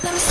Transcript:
Let me